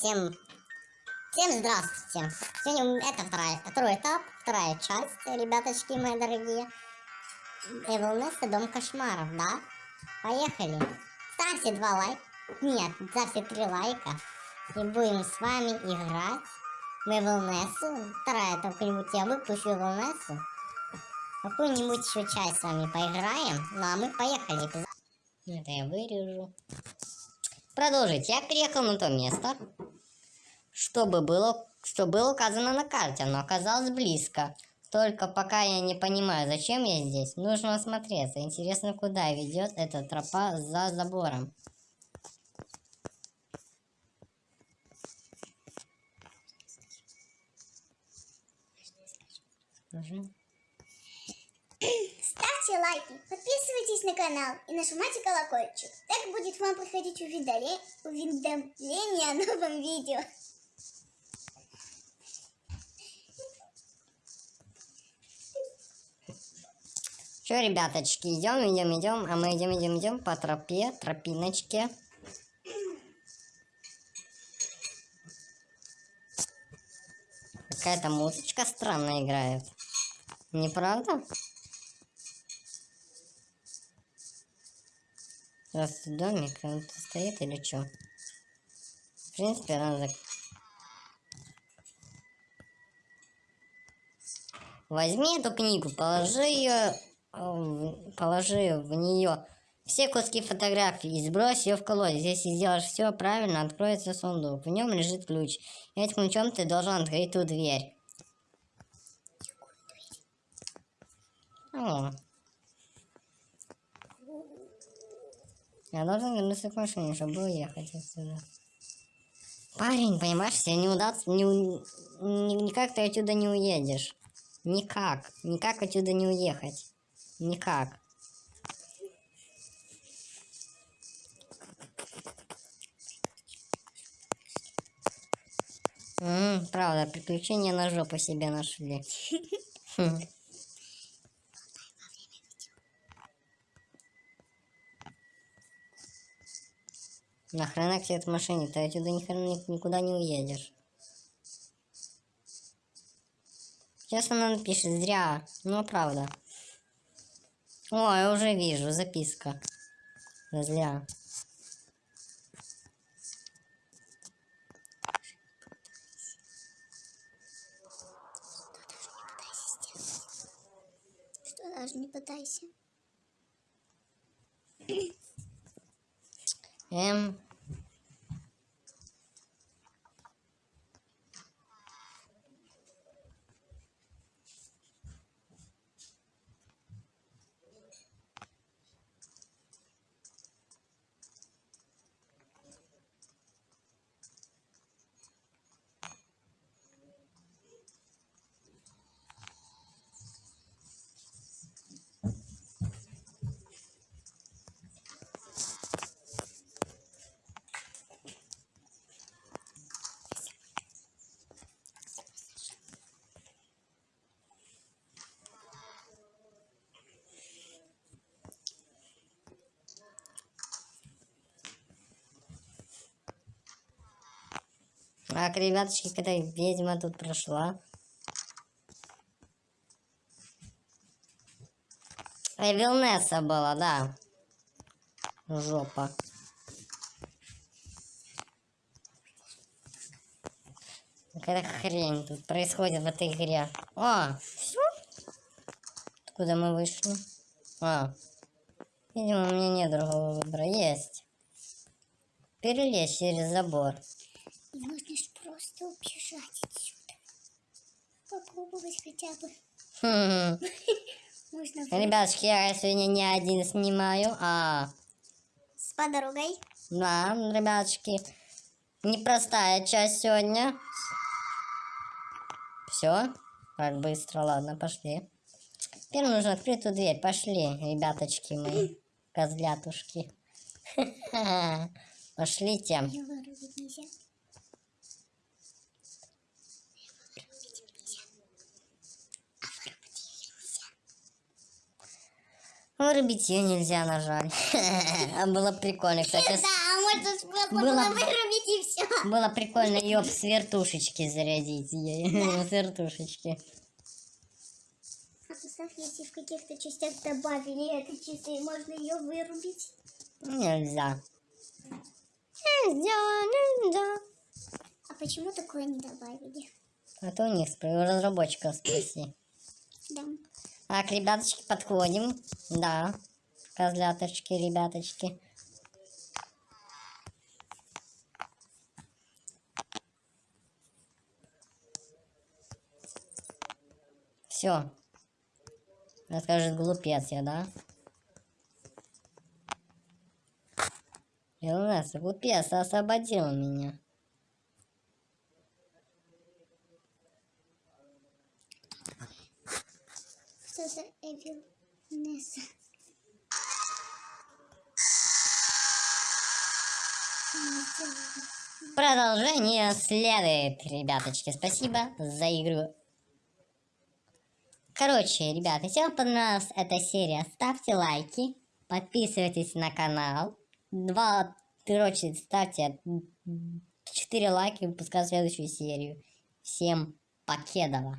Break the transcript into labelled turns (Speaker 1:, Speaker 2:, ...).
Speaker 1: Всем, всем здравствуйте. Сегодня это вторая, второй этап, вторая часть, ребяточки мои дорогие. Эвелнес и Дом Кошмаров, да? Поехали. Ставьте два лайка. Нет, ставьте три лайка. И будем с вами играть в Эвелнесу. Вторая, только-нибудь я выпущу Эвелнесу. Какую-нибудь еще часть с вами поиграем. Ну а мы поехали. Это я вырежу. Продолжить. Я приехал на то место, чтобы было, что было указано на карте, но оказалось близко. Только пока я не понимаю, зачем я здесь, нужно осмотреться. Интересно, куда ведет эта тропа за забором. Угу.
Speaker 2: Ставьте лайки, подписывайтесь на канал и нажимайте колокольчик. Так будет вам приходить уведомление, о новом видео.
Speaker 1: Что, ребяточки, идем, идем, идем, а мы идем, идем, идем по тропе, тропиночке. Какая-то музычка странная играет. Не правда? Здравствуйте, домик, он тут стоит или что? В принципе, надо... Возьми эту книгу, положи ее, положи в нее все куски фотографий и сбрось ее в колодец. Если сделаешь все правильно, откроется сундук. В нем лежит ключ. Этим ключом ты должен открыть ту дверь. О. Я должен вернуться к машине, чтобы уехать отсюда. Парень, понимаешь, тебе не удастся, не, ни, никак ты отсюда не уедешь. Никак. Никак отсюда не уехать. Никак. М -м, правда, приключения на жопу себе нашли. Нахрена к тебе этой машине? Ты отсюда ни хрена никуда не уедешь. Сейчас она напишет, зря. Ну, правда. О, я уже вижу, записка. Зря.
Speaker 2: Что даже не пытайся.
Speaker 1: Ähm, Эм. Так, ребяточки, когда ведьма тут прошла. Эвилнесса была, да. Жопа. Какая хрень тут происходит в этой игре. А, все? Откуда мы вышли? А, видимо, у меня нет другого выбора. Есть. Перелезть через забор.
Speaker 2: Можно просто убежать отсюда. Попробовать хотя бы.
Speaker 1: Хм.
Speaker 2: Можно
Speaker 1: Ребятушки, я сегодня не один снимаю, а...
Speaker 2: с подругой.
Speaker 1: Да, ребятушки, непростая часть сегодня. Все, так быстро, ладно, пошли. Теперь нужно открыть эту дверь. Пошли, ребяточки мои, козлятушки. Пошлите.
Speaker 2: Вырубить.
Speaker 1: Вырубить ее нельзя, на жаль. А было прикольно, кстати.
Speaker 2: Да, а можно
Speaker 1: Было
Speaker 2: было
Speaker 1: бы.
Speaker 2: вырубить и все.
Speaker 1: Было прикольно ее с вертушечки зарядить. С вертушечки.
Speaker 2: А представь, если в каких-то частях добавили это чисто, и можно ее вырубить.
Speaker 1: Нельзя. Нельзя, нельзя.
Speaker 2: А почему такое не добавили?
Speaker 1: А то у них у разработчиков спроси.
Speaker 2: Да.
Speaker 1: Так, ребяточки, подходим. Да. Козляточки, ребяточки. Все. Скажет глупец я, да? Илнес, глупец, освободил меня.
Speaker 2: За Эвил Несса?
Speaker 1: Продолжение следует, ребяточки. Спасибо за игру. Короче, ребята, если вам понравилась эта серия, ставьте лайки, подписывайтесь на канал. Два, короче, ставьте 4 лайка и выпускаю следующую серию. Всем покедова.